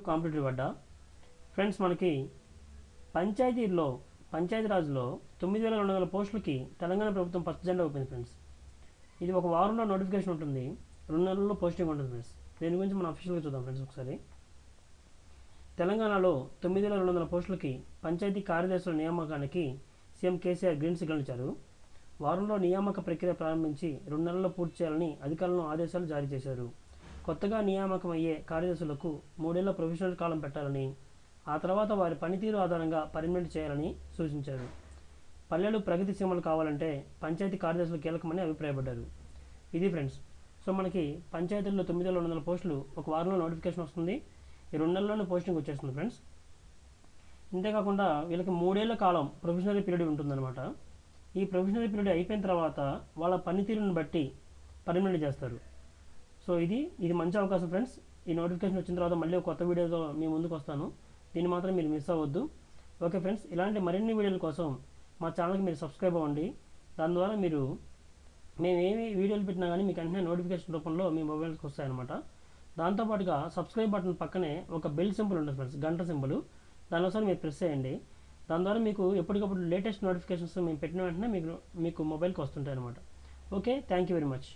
Competitive పడ్డా. Friends మనకి పంచాయతీలో పంచాయతీరాజ్లో తొమ్మిది వేల రెండు వందల పోస్టులకి తెలంగాణ ప్రభుత్వం ఫస్ట్ జెండా ఒప్పింది ఫ్రెండ్స్. ఇది ఒక వారంలో నోటిఫికేషన్ ఉంటుంది. రెండు నెలల్లో పోస్టింగ్ ఉంటుంది ఫ్రెండ్స్. దీని గురించి మనం అఫీషియల్గా చూద్దాం ఫ్రెండ్స్ ఒకసారి. తెలంగాణలో తొమ్మిది వేల రెండు వందల పోస్టులకి పంచాయతీ కార్యదర్శుల నియామకానికి సీఎం కేసీఆర్ గ్రీన్ సిగ్నల్ ఇచ్చారు. వారంలో నియామక ప్రక్రియ ప్రారంభించి రెండు నెలల్లో పూర్తి చేయాలని అధికారులను ఆదేశాలు జారీ చేశారు. కొత్తగా నియామకమయ్యే కార్యదర్శులకు మూడేళ్ళ ప్రొఫెషనల్ కాలం పెట్టాలని ఆ తర్వాత వారి పనితీరు ఆధారంగా పర్మనెంట్ చేయాలని సూచించారు. పల్లెలు ప్రగతి సీమలు కావాలంటే పంచాయతీ కార్యదర్శులు కీలకమని అభిప్రాయపడ్డారు. ఇది ఫ్రెండ్స్ సో మనకి పంచాయతీల్లో తొమ్మిది వేల రెండు వందల పోస్టులు ఒక వారంలో నోటిఫికేషన్ వస్తుంది. ఈ రెండు నెలల్లోనే పోస్టింగ్ వచ్చేస్తుంది ఫ్రెండ్స్. ఇంతేకాకుండా వీళ్ళకి మూడేళ్ళ కాలం ప్రొఫెషనరీ పీరియడ్ ఉంటుందన్నమాట. ఈ ప్రొఫెషనరీ పీరియడ్ అయిపోయిన తర్వాత వాళ్ళ పనితీరుని బట్టి పర్మనెంట్ చేస్తారు. సో ఇది ఇది మంచి అవకాశం ఫ్రెండ్స్. ఈ నోటిఫికేషన్ వచ్చిన తర్వాత మళ్ళీ కొత్త వీడియోతో మీ ముందుకు వస్తాను. దీన్ని మాత్రం మీరు మిస్ అవ్వద్దు. ఓకే ఫ్రెండ్స్ ఇలాంటి మరిన్ని వీడియోల కోసం మా ఛానల్కి మీరు సబ్స్క్రైబ్ అవ్వండి. దాని ద్వారా మీరు మేము ఏమి వీడియోలు పెట్టినా కానీ మీకు వెంటనే నోటిఫికేషన్ రూపంలో మీ మొబైల్కి వస్తాయన్నమాట. దాంతోపాటుగా సబ్స్క్రైబ్ బటన్ పక్కనే ఒక బెల్ సింబల్ ఉంటుంది ఫ్రెండ్స్ గంట సింబల్. దానికోసం మీరు ప్రెస్ చేయండి. దాని ద్వారా మీకు ఎప్పటికప్పుడు లేటెస్ట్ నోటిఫికేషన్స్ మేము పెట్టిన వెంటనే మీకు మీకు మొబైల్కి వస్తుంటాయి అనమాట okay thank you very much.